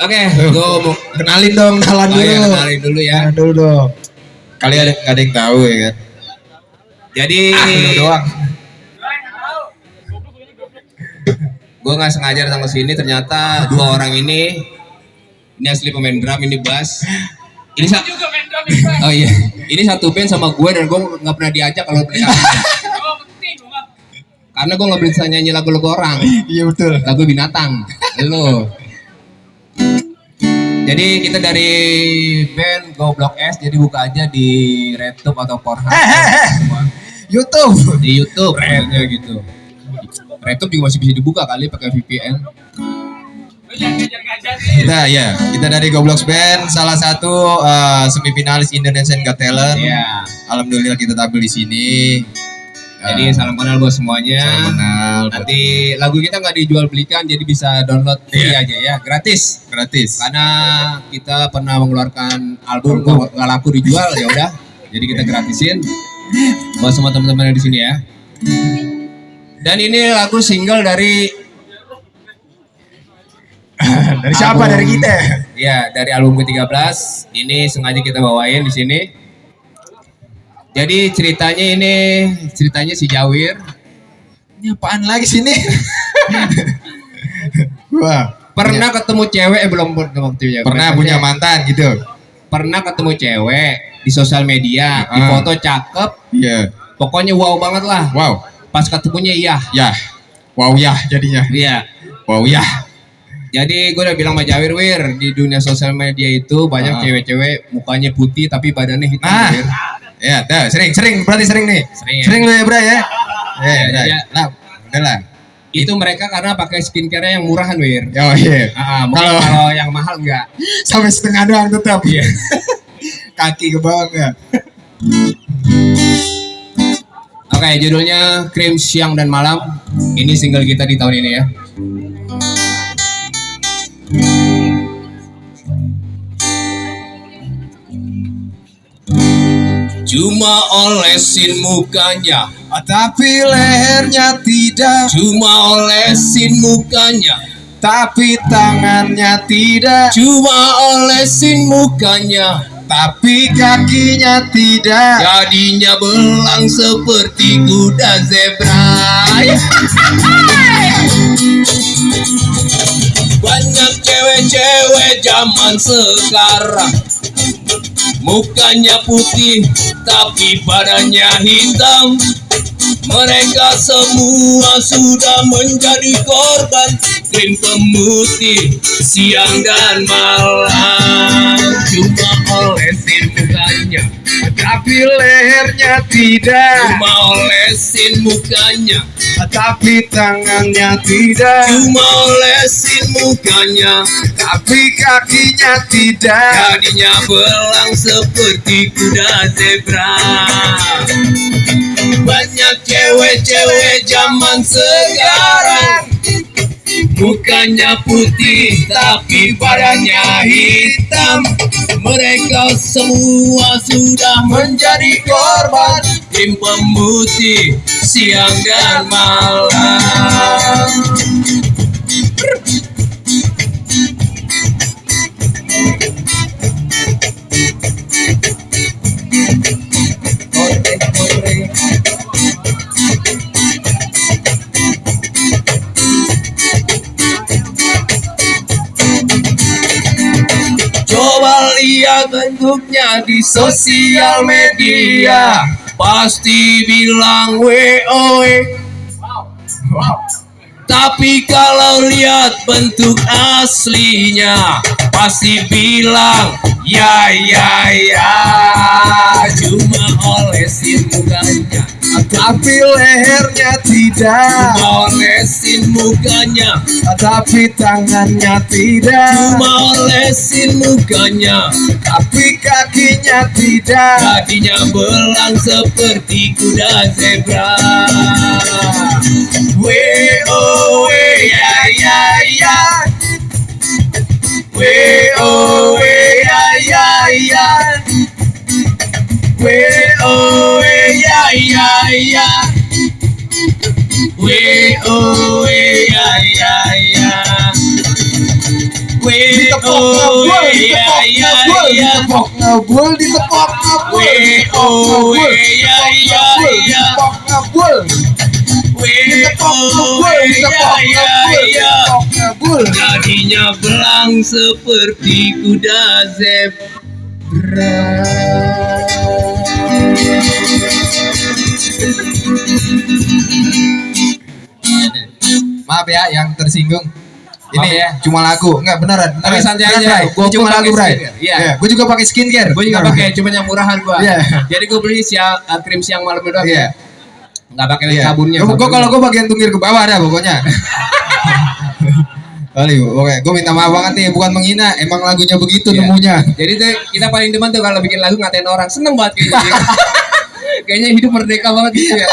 Oke, gue mau Kenalin dong, kenalan oh, dulu. ya, kenalin dulu ya. Kenalan dulu dong. Kali ada nggak ada yang tahu ya kan? Jadi Ah, lu doang. gue nggak sengaja datang ke sini ternyata dua orang ini ini asli pemain drum ini bass ini sa- oh iya ini satu band sama gue dan gue nggak pernah diajak kalau mereka karena gue nggak bisa nyanyi lagu-lagu orang Iya betul. lagu binatang lo jadi kita dari band Goblok S jadi buka aja di RedTube atau Pornhub YouTube. di YouTube maksudnya gitu. RedTube juga masih bisa dibuka kali pakai VPN. Kita ya, kita dari Goblox Band, salah satu eh, semifinalis Indonesian Got Talent. Iya. Alhamdulillah kita tampil di sini. Jadi Eh, salam kenal buat semuanya. salam kenal, buat- Nanti lagu kita nggak dijual belikan jadi bisa download free Iya. aja ya, gratis. gratis. Karena kita pernah mengeluarkan album nggak laku dijual ya udah. Jadi kita gratisin buat semua teman-teman yang di sini ya. Dan ini lagu single dari dari siapa? Album. Dari kita. Ya, dari album ke-13 ini sengaja kita bawain di sini. Jadi ceritanya ini ceritanya si Jawir Ini apaan lagi sini? Wah, pernah ketemu cewek eh belum pernah waktu ya. pernah punya mantan gitu. Pernah ketemu cewek di sosial media, di Ah. foto cakep, Iya. pokoknya wow banget lah. Wow. Pas ketemunya iya. Ya. Wow ya jadinya. Iya. Wow ya. Jadi gue udah bilang sama Jawir, Wir, di dunia sosial media itu banyak Ah. cewek-cewek mukanya putih tapi badannya hitam. Ah. Wir. Ya, dah sering sering berarti sering nih. Sering ya? Sering lu ya, Bro ya. Ya, Ya, udah. ya. Lah. Itu mereka karena pakai skincare yang murahan, Wir. Oh iya. Ah, mungkin Kalau- kalau yang mahal enggak. Sampai setengah doang tetap. Iya. Kaki ke bawah enggak? Oke, judulnya Krim Siang dan Malam. Ini single kita di tahun ini ya. Cuma olesin mukanya, Tapi lehernya tidak, cuma olesin mukanya, tapi tangannya tidak, cuma olesin mukanya. tapi kakinya tidak. Jadinya belang seperti kuda zebra. Banyak cewek-cewek zaman sekarang Mukanya putih tapi badannya hitam. Mereka semua sudah menjadi korban Krim pemutih siang dan malam. Cuma olesin mukanya Tapi lehernya tidak, Cuma olesin mukanya. Tapi tangannya tidak, Cuma olesin mukanya. Tapi kakinya tidak. Jadinya belang seperti kuda zebra. Banyak cewek-cewek zaman sekarang Mukanya putih tapi badannya hitam. Mereka semua sudah menjadi korban. Tim pemutih siang dan malam bentuknya di sosial media. Pasti bilang WOE Tapi kalau lihat bentuk aslinya Pasti bilang ya ya ya. Cuma olesin mukanya Tapi lehernya tidak, Cuma olesin mukanya tapi tangannya tidak, Cuma olesin mukanya tapi kakinya tidak. Jadinya belang seperti kuda zebra. W-O we ya ya ya. We ya ya ya ya W-O we ya ya ya. ditepok ngebul, ditepok ngebul, ditepok oh, iya, iya, ditepok iya. ngebul, ditepok oh, ngebul, iya, ditepok iya, ngebul, belang seperti kuda zebra. Ya yang tersinggung. Ini Maaf ya. cuma lagu, enggak beneran. Tapi santai aja. Ini cuma lagu, Bray. Iya. Gue juga pakai skincare. Gue juga pakai, cuman yang murahan gua. Iya. Jadi gue beli siang uh, krim siang malam doang. Iya. Nggak pakai Iya. sabunnya. Gua, gua kalau gue bagian tungkir ke bawah dah pokoknya. Kali, oke, gue minta maaf banget nih, bukan menghina, emang lagunya begitu Iya. nemunya. Jadi tuh kita paling demen tuh kalau bikin lagu ngatain orang. Seneng banget kayaknya. kayaknya hidup merdeka banget gitu ya.